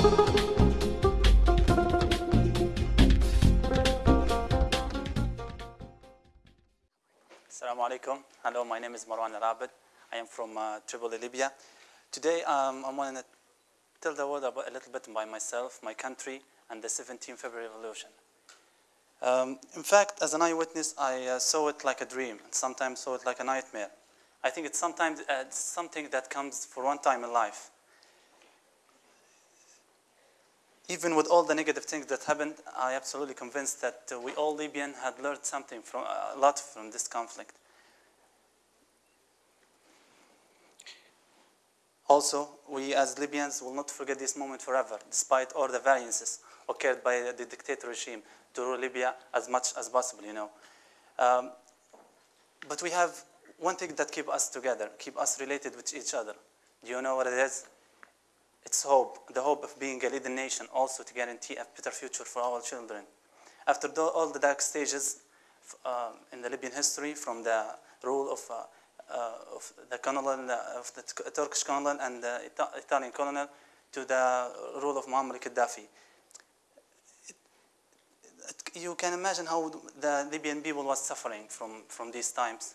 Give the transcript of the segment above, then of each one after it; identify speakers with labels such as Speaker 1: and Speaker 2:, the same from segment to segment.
Speaker 1: Assalamu alaikum. Hello, my name is Marwan Al-Abed. I am from uh, Tripoli, Libya. Today, um, I want to tell the world about, a little bit about myself, my country, and the 17th February Revolution. Um, in fact, as an eyewitness, I uh, saw it like a dream, and sometimes saw it like a nightmare. I think it's sometimes uh, something that comes for one time in life. Even with all the negative things that happened, I absolutely convinced that uh, we all Libyan had learned something from a lot from this conflict. Also, we as Libyans will not forget this moment forever, despite all the variances occurred by the dictator regime to rule Libya as much as possible, you know. Um, but we have one thing that keep us together, keep us related with each other. Do you know what it is? It's hope, the hope of being a leading nation, also to guarantee a better future for our children. After the, all the dark stages uh, in the Libyan history, from the rule of, uh, uh, of the colonel, of the Turkish colonel and the Ita Italian colonel, to the rule of Muammar Gaddafi, you can imagine how the Libyan people was suffering from, from these times.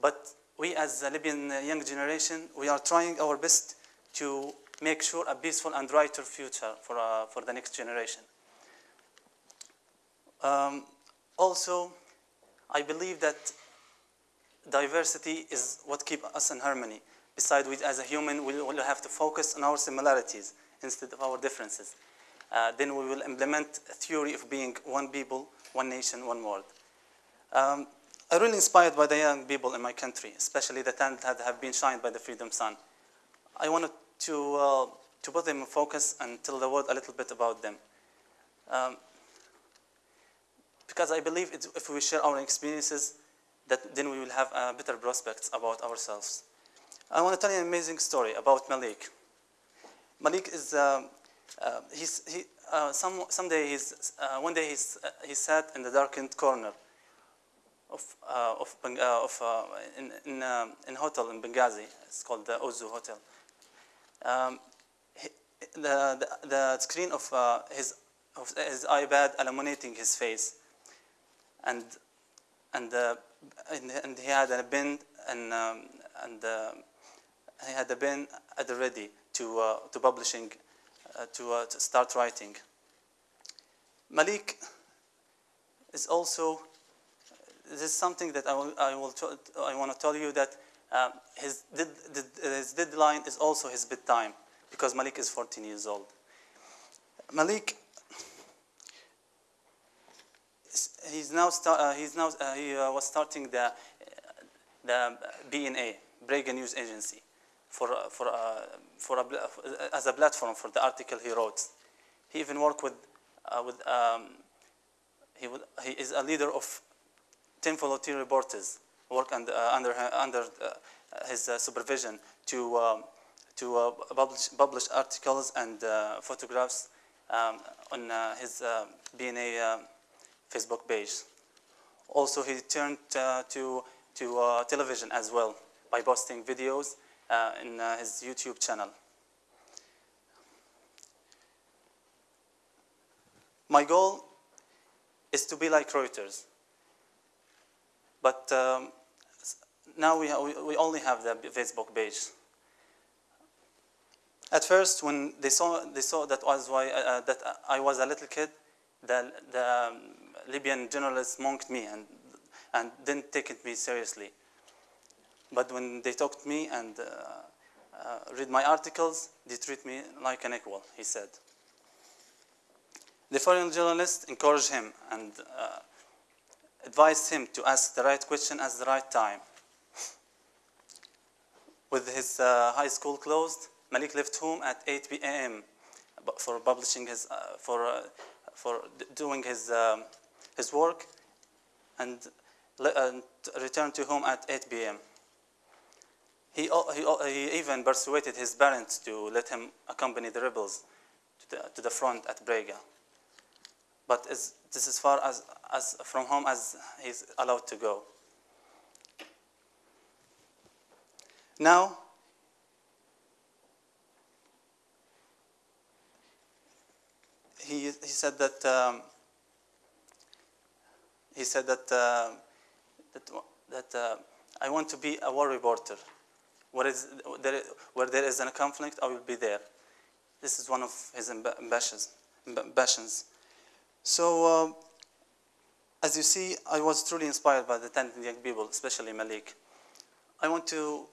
Speaker 1: But we as the Libyan young generation, we are trying our best to make sure a peaceful and brighter future for, uh, for the next generation. Um, also, I believe that diversity is what keeps us in harmony. Besides, we, as a human, we will have to focus on our similarities instead of our differences. Uh, then we will implement a theory of being one people, one nation, one world. Um, I'm really inspired by the young people in my country, especially the talent that have been shined by the Freedom Sun. I wanted to, uh, to put them in focus and tell the world a little bit about them. Um, because I believe if we share our experiences, that then we will have uh, better prospects about ourselves. I want to tell you an amazing story about Malik. Malik is, uh, uh, he's, he, uh, some, someday he's, uh, one day he's, uh, he sat in the darkened corner of, of, of in, in, in hotel in Benghazi. It's called the Ozu Hotel. Um, the, the, the, screen of, his, of his iPad illuminating his face. And, and, and, and he had a pen and, um, and he had a pen at the ready to, uh, to publishing, uh, to, uh, to, start writing. Malik is also, this is something that I, will, I, will I want to tell you that um, his, did, his deadline is also his bedtime because Malik is 14 years old. Malik, he's now, uh, he's now uh, he uh, was starting the, the BNA, Brega News Agency for, for, uh, for a, as a platform for the article he wrote. He even worked with, uh, with um, he, would, he is a leader of 10 volunteer reporters, work under, uh, under, under uh, his uh, supervision to, um, to uh, publish, publish articles and photographs um, on his BNA Facebook page. Also, he turned to, to television as well by posting videos uh, in uh, his YouTube channel. My goal is to be like Reuters. But um, now we, we only have the Facebook page. At first, when they saw, they saw that, was why, uh, uh that I was a little kid, the, the um, Libyan journalists mocked me and, and didn't take me seriously. But when they talked to me and uh, uh, read my articles, they treat me like an equal, he said. The foreign journalist encouraged him and uh, advised him to ask the right question at the right time. With his uh, high school closed, Malik left home at 8 p.m. for publishing his, uh, for, uh, for doing his, um, his work and returned to home at 8 p.m. He, he, he even persuaded his parents to let him accompany the rebels to the, to the front at Brega. But this is as far as, as from home as he's allowed to go. Now, he, he said that um, he said that uh, that, that uh, I want to be a war reporter. Where, is, there, where there is a conflict, I will be there. This is one of his ambitions. ambitions. So, uh, as you see, I was truly inspired by the talented young people, especially Malik. I want to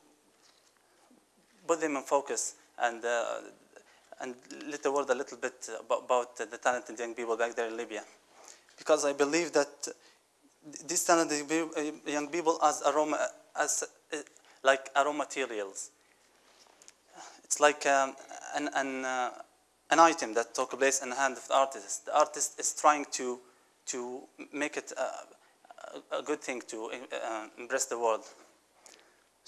Speaker 1: put them in focus and, uh, and let the world a little bit about, the talented young people back there in Libya. Because I believe that these talented young people as aroma, as uh, like raw materials. It's like um, an, an, uh, an item that took place in the hand of the artist. The artist is trying to, to make it a, a good thing to uh, impress the world.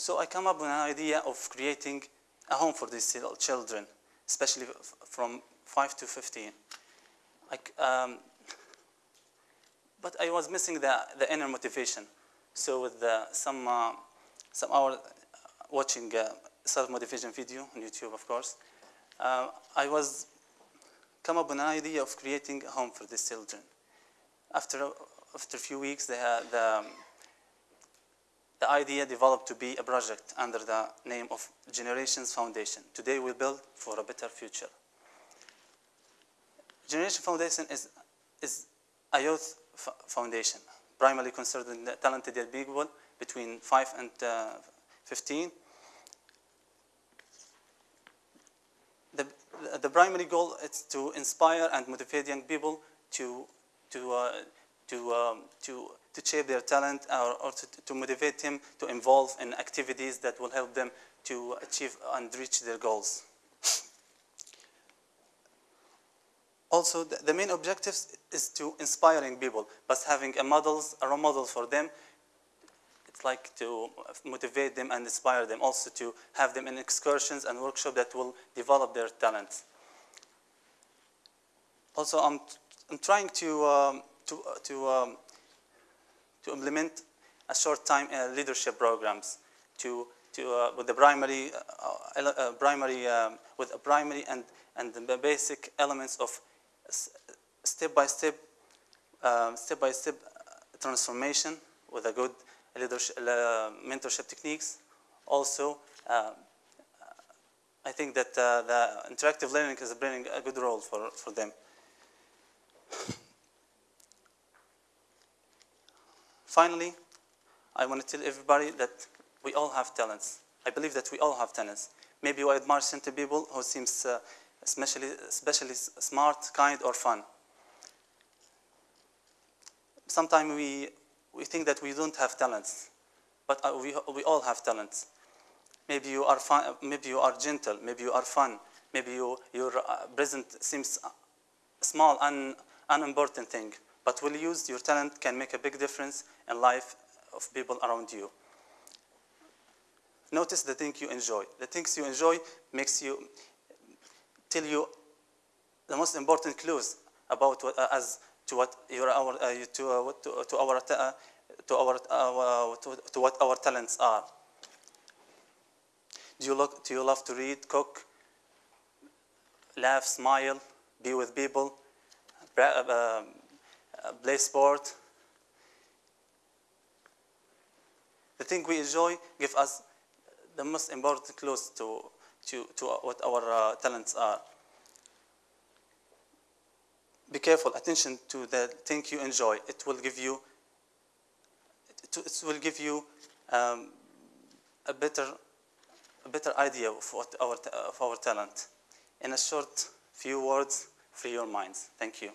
Speaker 1: So I come up with an idea of creating a home for these children, especially from 5 to 15. I, um, but I was missing the, the inner motivation. So with the, some, uh, some hour watching uh, self-motivation video on YouTube, of course, uh, I was come up with an idea of creating a home for these children. After, after a few weeks, they had the, um, the idea developed to be a project under the name of Generations Foundation. Today we build for a better future. Generation Foundation is, is a youth foundation, primarily concerned in talented young people between 5 and uh, 15. The, the primary goal is to inspire and motivate young people to, to, uh, to, um, to, to shape their talent or, or to, to motivate them to involve in activities that will help them to achieve and reach their goals. Also, the, the main objective is to inspiring people, but having a models, a role model for them, it's like to motivate them and inspire them, also to have them in excursions and workshops that will develop their talents. Also, I'm, I'm trying to, um, to, to, um, to implement a short time uh, leadership programs to, to, uh, with the primary, uh, uh primary um, with a primary and, and the basic elements of step-by-step, um, step-by-step transformation with a good leadership, uh, mentorship techniques. Also, uh, I think that uh, the interactive learning is playing a good role for, for them. Finally, I want to tell everybody that we all have talents. I believe that we all have talents. Maybe you admire certain people who seems uh, especially, especially smart, kind, or fun. Sometimes we, we think that we don't have talents, but uh, we, we all have talents. Maybe you are fun, maybe you are gentle, maybe you are fun, maybe you, your uh, present seems small and unimportant thing, but will use your talent can make a big difference in life of people around you. Notice the things you enjoy. The things you enjoy makes you, tell you the most important clues about what, uh, as to what your our uh, to, uh, to, to our uh, to our uh, to, to what our talents are. Do you look? Do you love to read, cook, laugh, smile, be with people, sport? The thing we enjoy give us the most important clues to to, to what our uh, talents are. Be careful, attention to the thing you enjoy. It will give you, it, it will give you um, a better, a better idea of what our, of our talent. In a short few words, free your minds. Thank you.